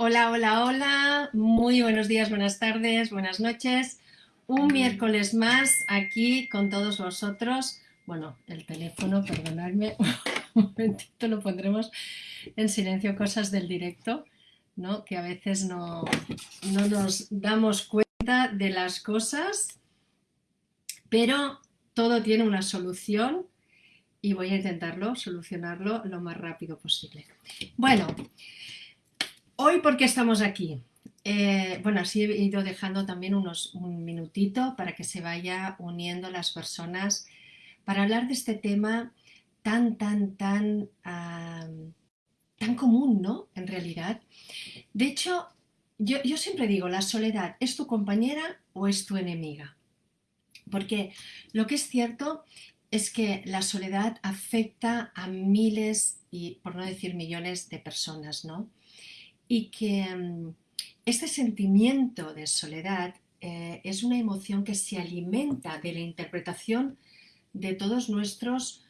Hola, hola, hola. Muy buenos días, buenas tardes, buenas noches. Un miércoles más aquí con todos vosotros. Bueno, el teléfono, perdonadme, un momentito lo pondremos en silencio, cosas del directo, ¿no? Que a veces no, no nos damos cuenta de las cosas, pero todo tiene una solución y voy a intentarlo, solucionarlo lo más rápido posible. Bueno, Hoy, ¿por qué estamos aquí? Eh, bueno, así he ido dejando también unos, un minutito para que se vaya uniendo las personas para hablar de este tema tan, tan, tan, tan común, ¿no? En realidad. De hecho, yo, yo siempre digo, la soledad, ¿es tu compañera o es tu enemiga? Porque lo que es cierto es que la soledad afecta a miles y, por no decir millones, de personas, ¿no? Y que mm, este sentimiento de soledad eh, es una emoción que se alimenta de la interpretación de todos nuestros,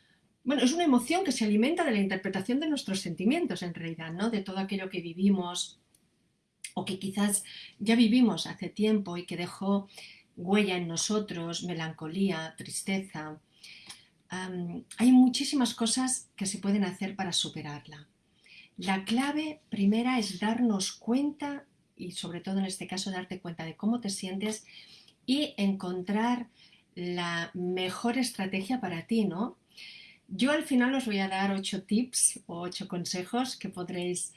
bueno, es una emoción que se alimenta de la interpretación de nuestros sentimientos en realidad, ¿no? De todo aquello que vivimos o que quizás ya vivimos hace tiempo y que dejó huella en nosotros, melancolía, tristeza. hay muchísimas cosas que se pueden hacer para superarla. La clave primera es darnos cuenta, y sobre todo en este caso darte cuenta de cómo te sientes y encontrar la mejor estrategia para ti, ¿no? Yo al final os voy a dar ocho tips o ocho consejos que podréis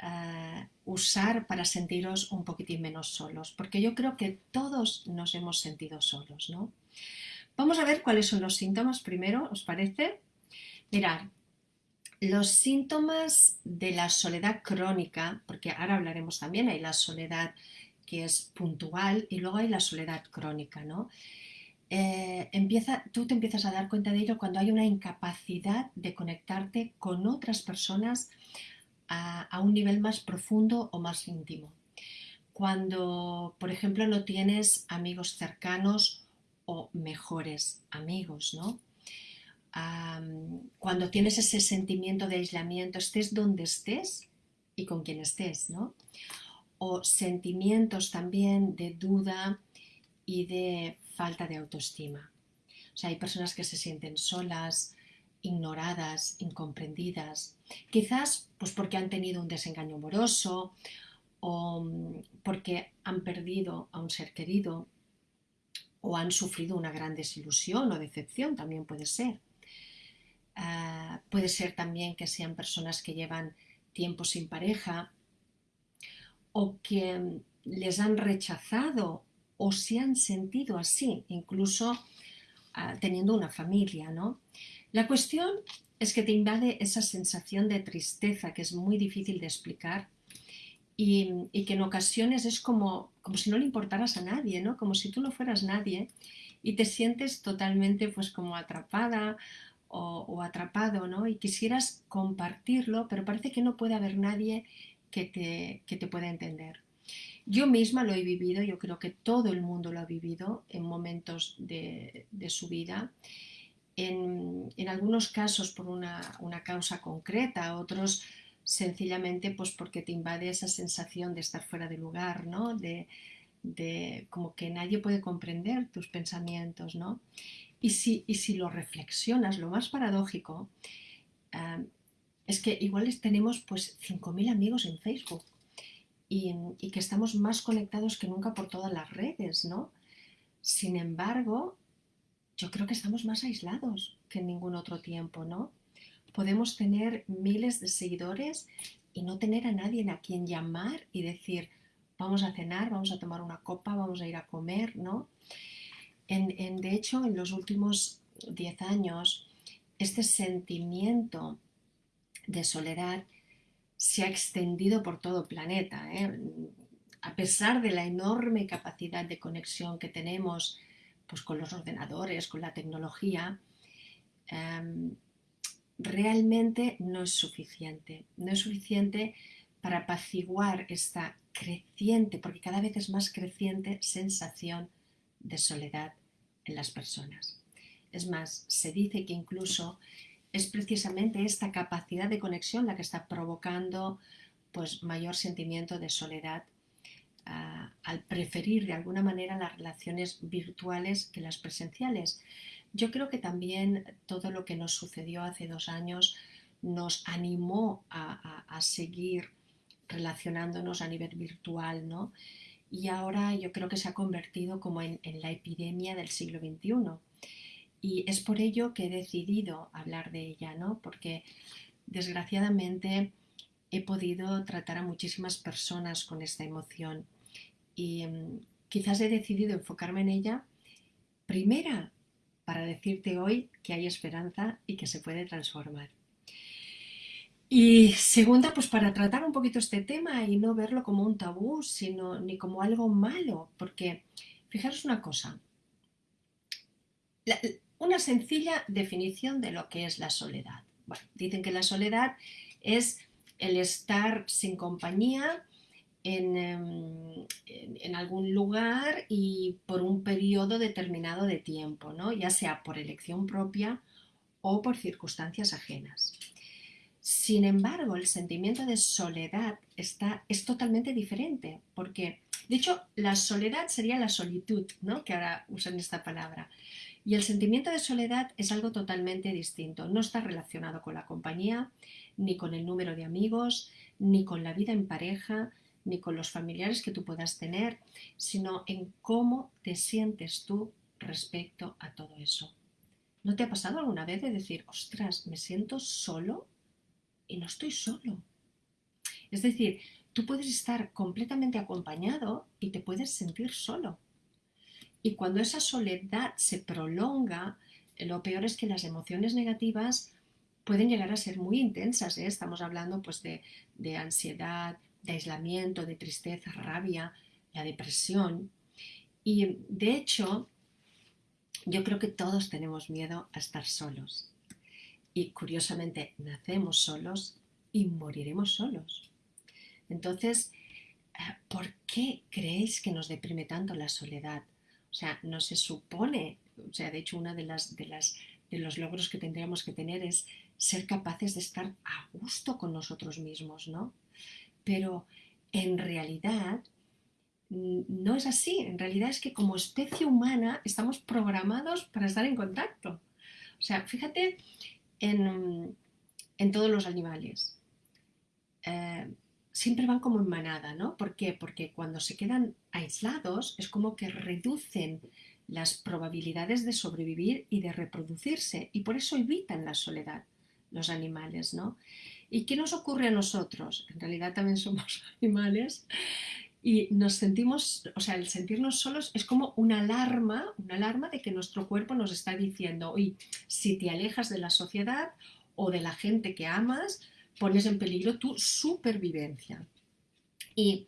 eh, usar para sentiros un poquitín menos solos, porque yo creo que todos nos hemos sentido solos, ¿no? Vamos a ver cuáles son los síntomas primero, ¿os parece? Mirad, los síntomas de la soledad crónica, porque ahora hablaremos también, hay la soledad que es puntual y luego hay la soledad crónica, ¿no? Eh, empieza, tú te empiezas a dar cuenta de ello cuando hay una incapacidad de conectarte con otras personas a, a un nivel más profundo o más íntimo. Cuando, por ejemplo, no tienes amigos cercanos o mejores amigos, ¿no? Cuando tienes ese sentimiento de aislamiento, estés donde estés y con quien estés, ¿no? O sentimientos también de duda y de falta de autoestima. O sea, hay personas que se sienten solas, ignoradas, incomprendidas, quizás pues porque han tenido un desengaño amoroso o mm, porque han perdido a un ser querido o han sufrido una gran desilusión o decepción, también puede ser. Ah, puede ser también que sean personas que llevan tiempo sin pareja o que les han rechazado o se han sentido así, incluso ah, teniendo una familia, ¿no? La cuestión es que te invade esa sensación de tristeza que es muy difícil de explicar y, y, que en ocasiones es como, como si no le importaras a nadie, ¿no? Como si tú no fueras nadie y te sientes totalmente pues como atrapada o, atrapado, ¿no? Y quisieras compartirlo, pero parece que no puede haber nadie que te, que te pueda entender. Yo misma lo he vivido, yo creo que todo el mundo lo ha vivido en momentos de, de su vida. En, en, algunos casos por una, una, causa concreta, otros sencillamente pues porque te invade esa sensación de estar fuera de lugar, ¿no? De, de como que nadie puede comprender tus pensamientos, ¿no? Y si, si lo reflexionas, lo más paradójico eh, es que igual tenemos pues 5.000 amigos en Facebook y, que estamos más conectados que nunca por todas las redes, ¿no? Sin embargo, yo creo que estamos más aislados que en ningún otro tiempo, ¿no? Podemos tener miles de seguidores y no tener a nadie a quien llamar y decir, vamos a cenar, vamos a tomar una copa, vamos a ir a comer, ¿no? En, de hecho, en los últimos 10 años, este sentimiento de soledad se ha extendido por todo el planeta. ¿eh? A pesar de la enorme capacidad de conexión que tenemos pues, con los ordenadores, con la tecnología, em, realmente no es suficiente. No es suficiente para apaciguar esta creciente, porque cada vez es más creciente, sensación de soledad en las personas. Es más, se dice que incluso es precisamente esta capacidad de conexión la que está provocando pues mayor sentimiento de soledad uh, al preferir de alguna manera las relaciones virtuales que las presenciales. Yo creo que también todo lo que nos sucedió hace dos años nos animó a, a, a seguir relacionándonos a nivel virtual, ¿no? Y ahora yo creo que se ha convertido como en, en la epidemia del siglo XXI. Y es por ello que he decidido hablar de ella, ¿no? Porque desgraciadamente he podido tratar a muchísimas personas con esta emoción y um, quizás he decidido enfocarme en ella primera para decirte hoy que hay esperanza y que se puede transformar. Y segunda, pues para tratar un poquito este tema y no verlo como un tabú, sino ni como algo malo, porque fijaros una cosa, una sencilla definición de lo que es la soledad. Bueno, dicen que la soledad es el estar sin compañía en, en, algún lugar y por un periodo determinado de tiempo, ¿no? ya sea por elección propia o por circunstancias ajenas. Sin embargo, el sentimiento de soledad está, es totalmente diferente, porque, de hecho, la soledad sería la solitud, ¿no? que ahora usan esta palabra. Y el sentimiento de soledad es algo totalmente distinto. No está relacionado con la compañía, ni con el número de amigos, ni con la vida en pareja, ni con los familiares que tú puedas tener, sino en cómo te sientes tú respecto a todo eso. ¿No te ha pasado alguna vez de decir, ostras, me siento solo y no estoy solo? Es decir, tú puedes estar completamente acompañado y te puedes sentir solo. Y cuando esa soledad se prolonga, lo peor es que las emociones negativas pueden llegar a ser muy intensas. ¿eh? Estamos hablando pues, de, de ansiedad, de aislamiento, de tristeza, rabia, la depresión. Y de hecho, yo creo que todos tenemos miedo a estar solos. Y curiosamente, nacemos solos y moriremos solos. Entonces, eh, ¿por qué creéis que nos deprime tanto la soledad? O sea, no se supone, o sea, de hecho, uno de, las, de, las, de los logros que tendríamos que tener es ser capaces de estar a gusto con nosotros mismos, ¿no? Pero en realidad no es así. En realidad es que como especie humana estamos programados para estar en contacto. O sea, fíjate en, en todos los animales. Eh, siempre van como en manada, ¿no? ¿Por qué? Porque cuando se quedan aislados es como que reducen las probabilidades de sobrevivir y de reproducirse y por eso evitan la soledad los animales, ¿no? ¿Y qué nos ocurre a nosotros? En realidad también somos animales y nos sentimos, o sea, el sentirnos solos es como una alarma, una alarma de que nuestro cuerpo nos está diciendo, oye, si te alejas de la sociedad o de la gente que amas, pones en peligro tu supervivencia. Y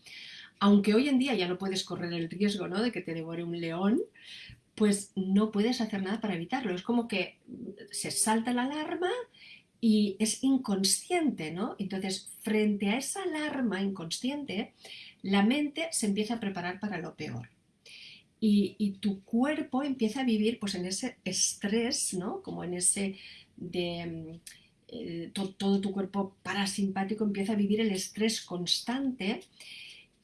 aunque hoy en día ya no puedes correr el riesgo ¿no? de que te devore un león, pues no puedes hacer nada para evitarlo. Es como que se salta la alarma y es inconsciente, ¿no? Entonces, frente a esa alarma inconsciente, la mente se empieza a preparar para lo peor. Y, tu cuerpo empieza a vivir pues en ese estrés, ¿no? Como en ese de eh, to, todo tu cuerpo parasimpático empieza a vivir el estrés constante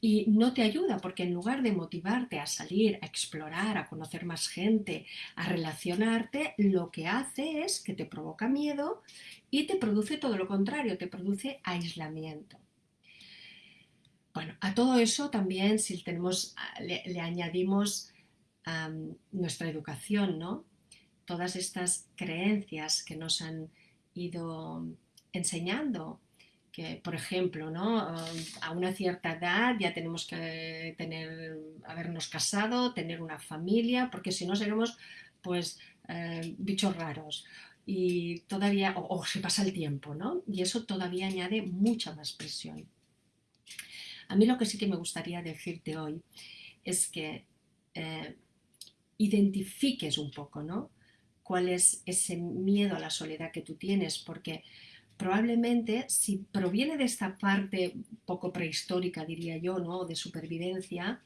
y no te ayuda porque en lugar de motivarte a salir, a explorar, a conocer más gente, a relacionarte, lo que hace es que te provoca miedo y te produce todo lo contrario, te produce aislamiento. Bueno, a todo eso también si tenemos, le, añadimos nuestra educación, ¿no? Todas estas creencias que nos han ido enseñando que, por ejemplo, ¿no? a una cierta edad ya tenemos que tener, habernos casado, tener una familia, porque si no seremos pues eh, bichos raros y todavía, o, o, se pasa el tiempo, ¿no? Y eso todavía añade mucha más presión. A mí lo que sí que me gustaría decirte hoy es que eh, identifiques un poco, ¿no? cuál es ese miedo a la soledad que tú tienes, porque probablemente si proviene de esta parte poco prehistórica, diría yo, ¿no? de supervivencia,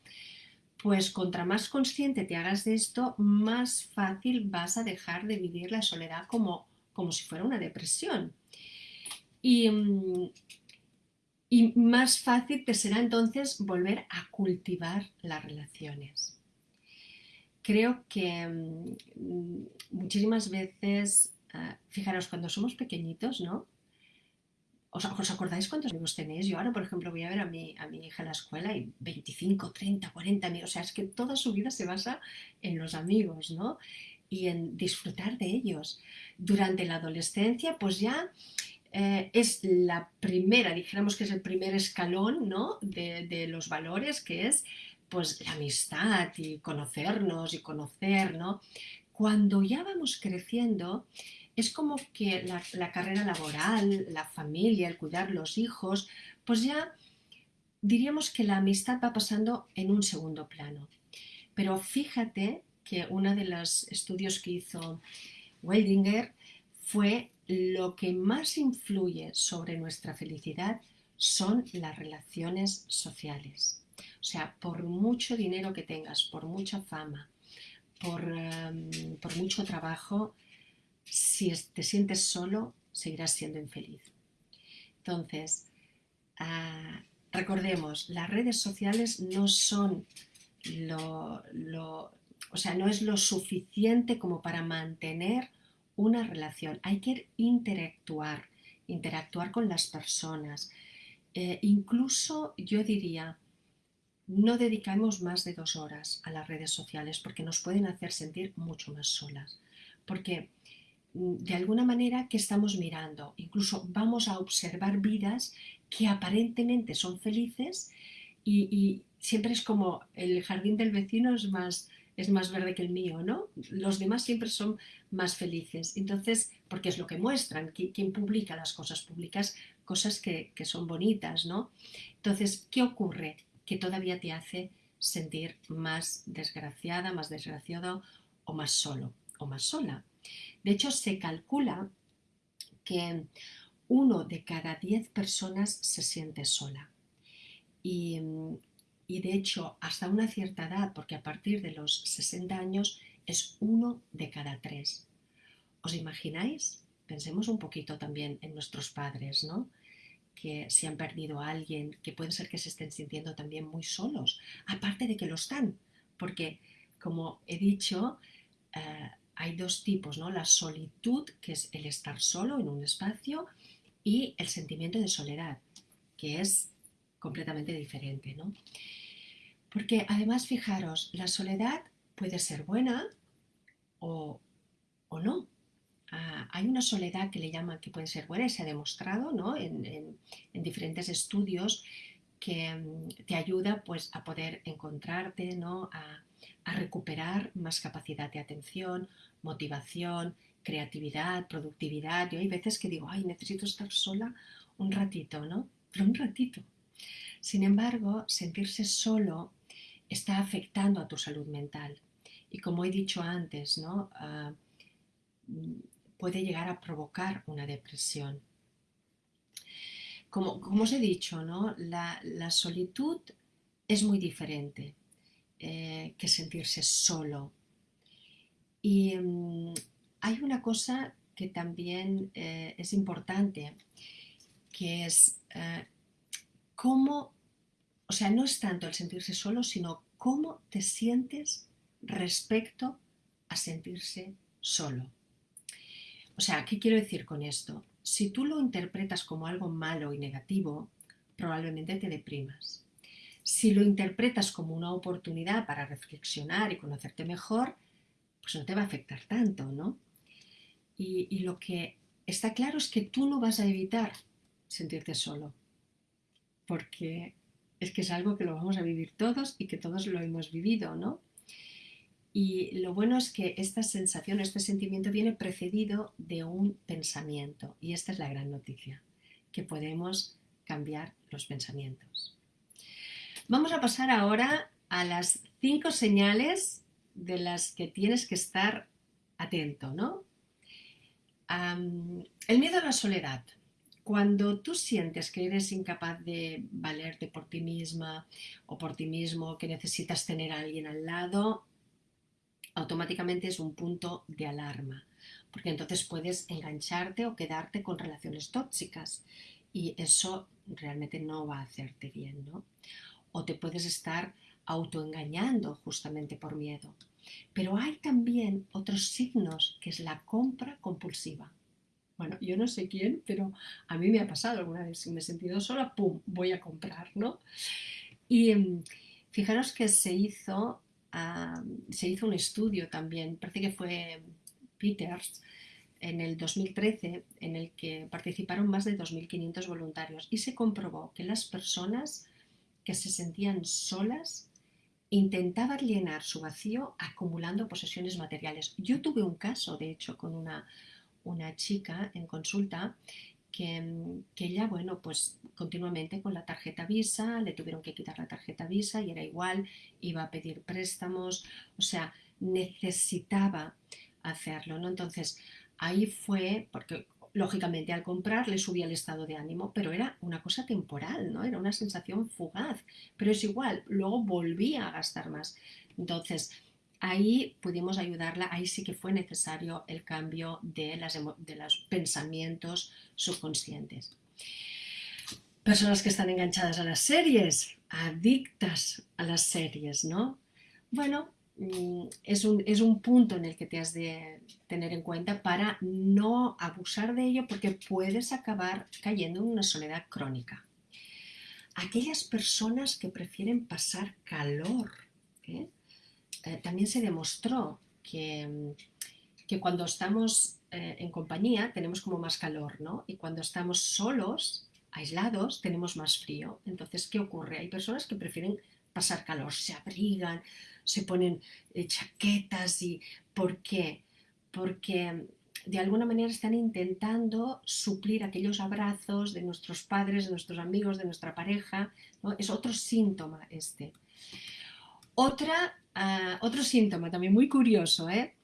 pues contra más consciente te hagas de esto, más fácil vas a dejar de vivir la soledad como, como si fuera una depresión. Y, y más fácil te será entonces volver a cultivar las relaciones. Creo que mm, muchísimas veces, ah, fijaros, cuando somos pequeñitos, ¿no? ¿Os, acordáis cuántos amigos tenéis? Yo ahora, por ejemplo, voy a ver a mi, a mi hija en la escuela y 25, 30, 40 amigos. O sea, es que toda su vida se basa en los amigos, ¿no? Y en disfrutar de ellos. Durante la adolescencia, pues ya eh, es la primera, dijéramos que es el primer escalón ¿no? de, los valores, que es pues la amistad y conocernos y conocer, ¿no? Cuando ya vamos creciendo, es como que la, la, carrera laboral, la familia, el cuidar los hijos, pues ya diríamos que la amistad va pasando en un segundo plano. Pero fíjate que uno de los estudios que hizo Weldinger fue lo que más influye sobre nuestra felicidad son las relaciones sociales. O sea, por mucho dinero que tengas, por mucha fama, por, em, mucho trabajo, si te sientes solo, seguirás siendo infeliz. Entonces, ah, recordemos, las redes sociales no son lo, o sea, no es lo suficiente como para mantener una relación, hay que interactuar, interactuar con las personas. Eh, incluso yo diría, no dedicamos más de dos horas a las redes sociales porque nos pueden hacer sentir mucho más solas. Porque mm, de alguna manera, ¿qué estamos mirando? Incluso vamos a observar vidas que aparentemente son felices y siempre es como el jardín del vecino es más, es más verde que el mío, ¿no? Los demás siempre son más felices. Entonces, porque es lo que muestran, ¿quién publica las cosas? Publicas cosas que, son bonitas, ¿no? Entonces, ¿qué ocurre? Que todavía te hace sentir más desgraciada, más desgraciado o más solo o más sola. De hecho, se calcula que uno de cada diez personas se siente sola. Y y de hecho hasta una cierta edad, porque a partir de los 60 años es uno de cada tres. ¿Os imagináis? Pensemos un poquito también en nuestros padres, ¿no? Que si han perdido a alguien, que puede ser que se estén sintiendo también muy solos, aparte de que lo están, porque como he dicho, eh, hay dos tipos, ¿no? La solitud, que es el estar solo en un espacio, y el sentimiento de soledad, que es completamente diferente, ¿no? Porque además, fijaros, la soledad puede ser buena o, no. Ah, hay una soledad que le llaman que puede ser buena y se ha demostrado ¿no? en, diferentes estudios que mm, te ayuda pues, a poder encontrarte, ¿no? a, a recuperar más capacidad de atención, motivación, creatividad, productividad. Yo hay veces que digo, ay, necesito estar sola un ratito, ¿no? Pero un ratito. Sin embargo, sentirse solo está afectando a tu salud mental. Y como he dicho antes, ¿no? Ah, puede llegar a provocar una depresión. Como, como os he dicho, ¿no? la, solitud es muy diferente eh, que sentirse solo. Y mm, hay una cosa que también eh, es importante, que es eh, cómo o sea, no es tanto el sentirse solo, sino cómo te sientes respecto a sentirse solo. O sea, ¿qué quiero decir con esto? Si tú lo interpretas como algo malo y negativo, probablemente te deprimas. Si lo interpretas como una oportunidad para reflexionar y conocerte mejor, pues no te va a afectar tanto, ¿no? Y, y lo que está claro es que tú no vas a evitar sentirte solo, porque es que es algo que lo vamos a vivir todos y que todos lo hemos vivido, ¿no? Y lo bueno es que esta sensación, este sentimiento viene precedido de un pensamiento. Y esta es la gran noticia, que podemos cambiar los pensamientos. Vamos a pasar ahora a las cinco señales de las que tienes que estar atento, ¿no? el miedo a la soledad. Cuando tú sientes que eres incapaz de valerte por ti misma o por ti mismo, que necesitas tener a alguien al lado, automáticamente es un punto de alarma, porque entonces puedes engancharte o quedarte con relaciones tóxicas y eso realmente no va a hacerte bien, ¿no? O te puedes estar autoengañando justamente por miedo. Pero hay también otros signos, que es la compra compulsiva. Bueno, yo no sé quién, pero a mí me ha pasado alguna vez, si me he sentido sola, ¡pum!, voy a comprar, ¿no? Y em, fijaros que se hizo, se hizo un estudio también, parece que fue Peters, en el 2013, en el que participaron más de 2.500 voluntarios y se comprobó que las personas que se sentían solas intentaban llenar su vacío acumulando posesiones materiales. Yo tuve un caso, de hecho, con una, una chica en consulta que, que, ella, bueno, pues continuamente con la tarjeta Visa, le tuvieron que quitar la tarjeta Visa y era igual, iba a pedir préstamos, o sea, necesitaba hacerlo, ¿no? Entonces, ahí fue, porque lógicamente al comprar le subía el estado de ánimo, pero era una cosa temporal, ¿no? Era una sensación fugaz, pero es igual, luego volvía a gastar más. Entonces, ahí pudimos ayudarla, ahí sí que fue necesario el cambio de, las, de los pensamientos subconscientes. Personas que están enganchadas a las series, adictas a las series, ¿no? Bueno, Mm, es un, es un punto en el que te has de tener en cuenta para no abusar de ello porque puedes acabar cayendo en una soledad crónica. Aquellas personas que prefieren pasar calor, ¿eh? Eh, también se demostró que, que cuando estamos eh, en compañía tenemos como más calor, ¿no? Y cuando estamos solos, aislados, tenemos más frío. Entonces, ¿qué ocurre? Hay personas que prefieren pasar calor, se abrigan, se ponen eh, chaquetas y ¿por qué? Porque de alguna manera están intentando suplir aquellos abrazos de nuestros padres, de nuestros amigos, de nuestra pareja. Es otro síntoma este. Otra, ah, otro síntoma también muy curioso, ¿eh?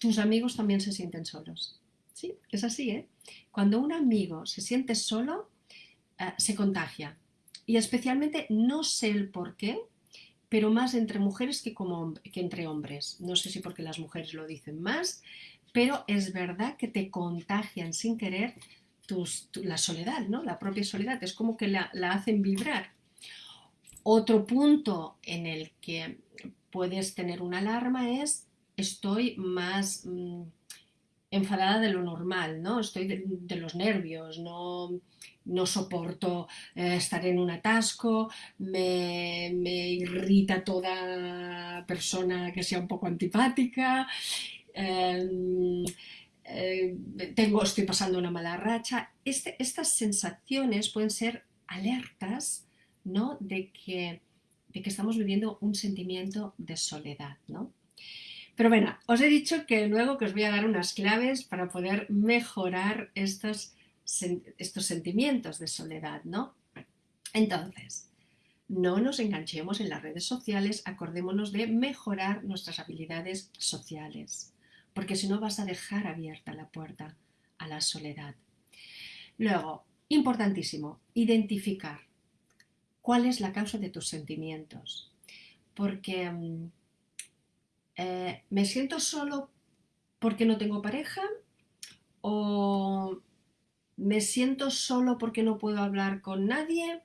tus amigos también se sienten solos. Sí, es así, ¿eh? Cuando un amigo se siente solo, ah, se contagia. Y especialmente, no sé el por qué, pero más entre mujeres que, entre hombres. No sé si porque las mujeres lo dicen más, pero es verdad que te contagian sin querer la soledad. La propia soledad, es como que la, hacen vibrar. Otro punto en el que puedes tener una alarma es estoy más mm, enfadada de lo normal, ¿no? Estoy de los nervios, no, no soporto eh, estar en un atasco, me, irrita toda persona que sea un poco antipática, em, eh, tengo, estoy pasando una mala racha. Este, estas sensaciones pueden ser alertas ¿no? de, que, de que estamos viviendo un sentimiento de soledad. ¿no? Pero bueno, os he dicho que luego que os voy a dar unas claves para poder mejorar estos estos sentimientos de soledad, ¿no? Entonces, no nos enganchemos en las redes sociales, acordémonos de mejorar nuestras habilidades sociales, porque si no vas a dejar abierta la puerta a la soledad. Luego, importantísimo, identificar cuál es la causa de tus sentimientos, porque mm, eh, me siento solo porque no tengo pareja o ¿Me siento solo porque no puedo hablar con nadie?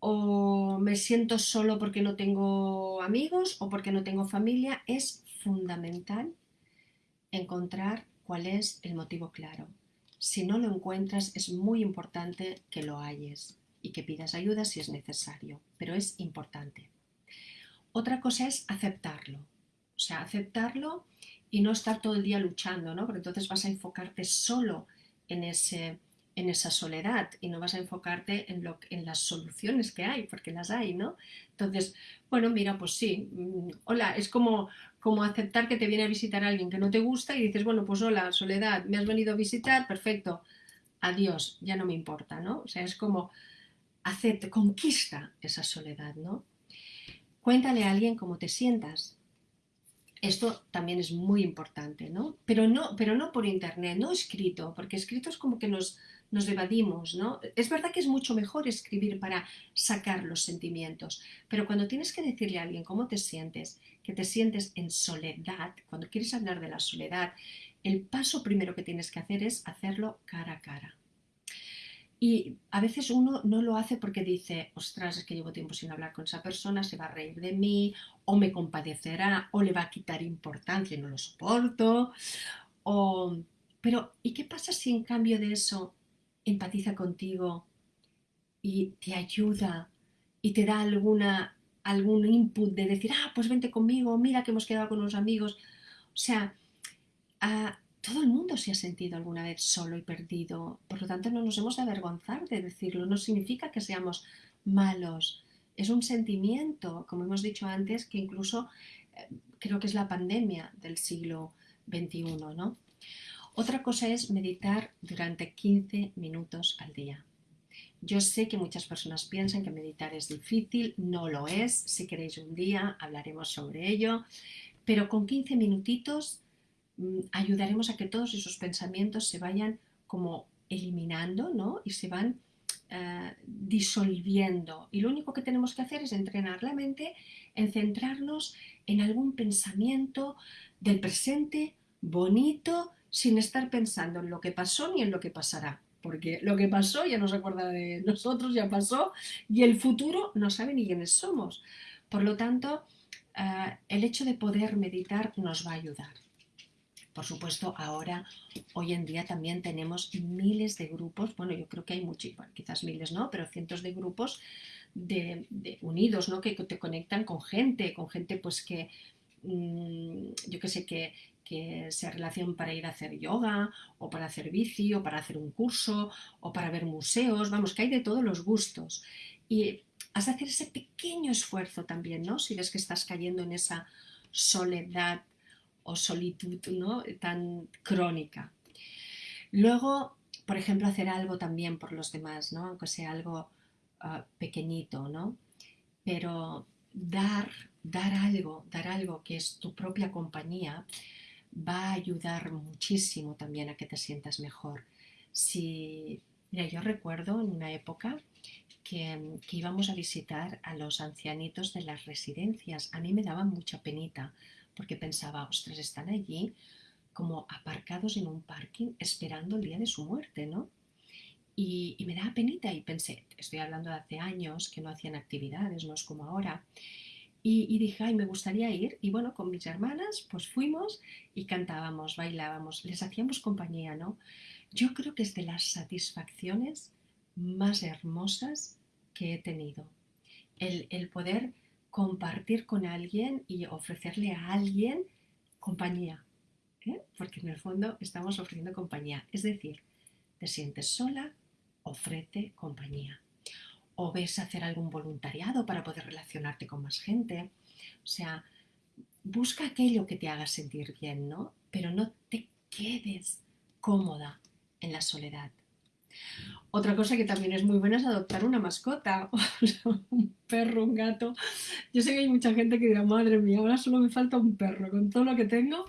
¿O me siento solo porque no tengo amigos o porque no tengo familia? Es fundamental encontrar cuál es el motivo claro. Si no lo encuentras, es muy importante que lo halles y que pidas ayuda si es necesario, pero es importante. Otra cosa es aceptarlo, o sea, aceptarlo y no estar todo el día luchando, ¿no? Porque entonces vas a enfocarte solo en, ese, en esa soledad y no vas a enfocarte en, lo, en las soluciones que hay, porque las hay, ¿no? Entonces, bueno, mira, pues sí, mm, hola, es como, como aceptar que te viene a visitar alguien que no te gusta y dices, bueno, pues hola, soledad, me has venido a visitar, perfecto, adiós, ya no me importa, ¿no? O sea, es como, acepte, conquista esa soledad, ¿no? Cuéntale a alguien cómo te sientas, esto también es muy importante, ¿no? Pero no, pero no por internet, no escrito, porque escrito es como que nos, nos evadimos, ¿no? Es verdad que es mucho mejor escribir para sacar los sentimientos, pero cuando tienes que decirle a alguien cómo te sientes, que te sientes en soledad, cuando quieres hablar de la soledad, el paso primero que tienes que hacer es hacerlo cara a cara. Y a veces uno no lo hace porque dice, ostras, es que llevo tiempo sin hablar con esa persona, se va a reír de mí, o me compadecerá, o le va a quitar importancia y no lo soporto. O... Pero, ¿y qué pasa si en cambio de eso empatiza contigo y te ayuda y te da alguna, algún input de decir, ah, pues vente conmigo, mira que hemos quedado con unos amigos? O sea, todo el mundo se ha sentido alguna vez solo y perdido, por lo tanto no nos hemos de avergonzar de decirlo, no significa que seamos malos, es un sentimiento, como hemos dicho antes, que incluso eh, creo que es la pandemia del siglo XXI, ¿no? Otra cosa es meditar durante 15 minutos al día. Yo sé que muchas personas piensan que meditar es difícil, no lo es. Si queréis un día hablaremos sobre ello, pero con 15 minutitos ayudaremos a que todos esos pensamientos se vayan como eliminando ¿no? y se van eh, disolviendo. Y lo único que tenemos que hacer es entrenar la mente en centrarnos en algún pensamiento del presente bonito sin estar pensando en lo que pasó ni en lo que pasará. Porque lo que pasó ya no se acuerda de nosotros, ya pasó, y el futuro no sabe ni quiénes somos. Por lo tanto, eh, el hecho de poder meditar nos va a ayudar. Por supuesto, ahora, hoy en día también tenemos miles de grupos, bueno, yo creo que hay muchos, quizás miles no, pero cientos de grupos de, unidos, ¿no? Que te conectan con gente, con gente pues que, mm, yo qué sé, que, que se relacionan para ir a hacer yoga, o para hacer bici, o para hacer un curso, o para ver museos, vamos, que hay de todos los gustos. Y has de hacer ese pequeño esfuerzo también, ¿no? Si ves que estás cayendo en esa soledad o solitud ¿no? tan crónica. Luego, por ejemplo, hacer algo también por los demás, ¿no? aunque sea algo ah, pequeñito, ¿no? pero dar, dar algo, dar algo que es tu propia compañía, va a ayudar muchísimo también a que te sientas mejor. Si, mira, yo recuerdo en una época que, que, íbamos a visitar a los ancianitos de las residencias. A mí me daba mucha penita porque pensaba, ostras, están allí como aparcados en un parking esperando el día de su muerte, ¿no? Y, me daba penita y pensé, estoy hablando de hace años que no hacían actividades, no es como ahora. Y, dije, ay, me gustaría ir. Y bueno, con mis hermanas, pues fuimos y cantábamos, bailábamos, les hacíamos compañía, ¿no? Yo creo que es de las satisfacciones más hermosas que he tenido. El, el poder compartir con alguien y ofrecerle a alguien compañía. ¿eh? Porque en el fondo estamos ofreciendo compañía. Es decir, te sientes sola, ofrece compañía. O ves hacer algún voluntariado para poder relacionarte con más gente. O sea, busca aquello que te haga sentir bien, ¿no? Pero no te quedes cómoda en la soledad. Otra cosa que también es muy buena es adoptar una mascota, un perro, un gato. Yo sé que hay mucha gente que dirá, madre mía, ahora solo me falta un perro con todo lo que tengo,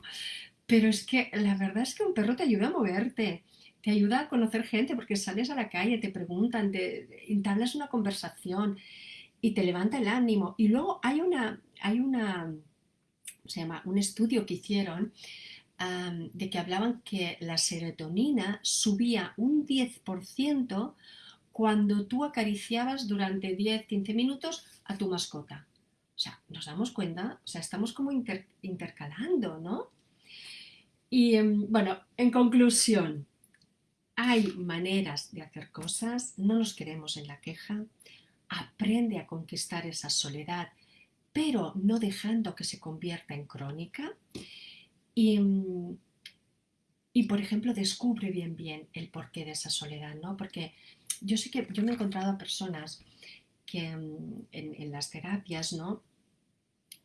pero es que la verdad es que un perro te ayuda a moverte, te ayuda a conocer gente porque sales a la calle, te preguntan, te entablas una conversación y te levanta el ánimo. Y luego hay una, hay una, se llama? Un estudio que hicieron de que hablaban que la serotonina subía un 10% cuando tú acariciabas durante 10-15 minutos a tu mascota. O sea, nos damos cuenta, o sea, estamos como intercalando, ¿no? Y em, bueno, en conclusión, hay maneras de hacer cosas, no nos queremos en la queja, aprende a conquistar esa soledad, pero no dejando que se convierta en crónica y, y, por ejemplo, descubre bien, bien el porqué de esa soledad, ¿no? Porque yo sé que yo me he encontrado a personas que mm, en, las terapias, ¿no?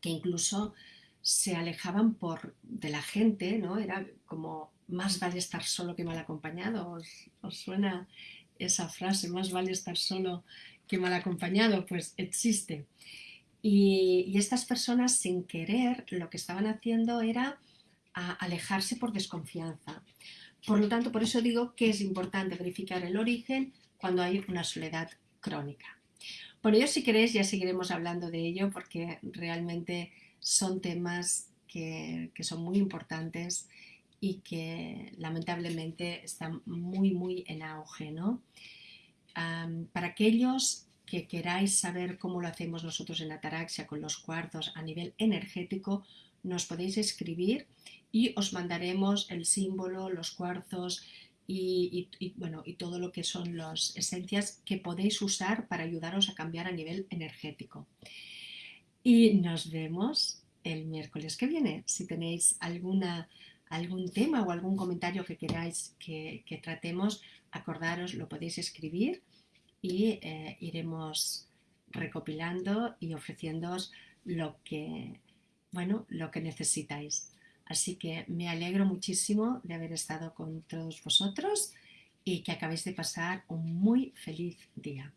Que incluso se alejaban por, de la gente, ¿no? Era como, más vale estar solo que mal acompañado. ¿Os, os suena esa frase, más vale estar solo que mal acompañado? Pues existe. Y, y estas personas, sin querer, lo que estaban haciendo era a alejarse por desconfianza. Por lo tanto, por eso digo que es importante verificar el origen cuando hay una soledad crónica. Por ello, si queréis, ya seguiremos hablando de ello porque realmente son temas que, son muy importantes y que lamentablemente están muy, muy en auge. ¿no? para aquellos que queráis saber cómo lo hacemos nosotros en Ataraxia con los cuarzos a nivel energético, nos podéis escribir y os mandaremos el símbolo, los cuarzos y, bueno, y todo lo que son las esencias que podéis usar para ayudaros a cambiar a nivel energético. Y nos vemos el miércoles que viene. Si tenéis alguna, algún tema o algún comentario que queráis que, tratemos, acordaros, lo podéis escribir y eh, iremos recopilando y ofreciéndoos lo que, bueno, lo que necesitáis. Así que me alegro muchísimo de haber estado con todos vosotros y que acabéis de pasar un muy feliz día.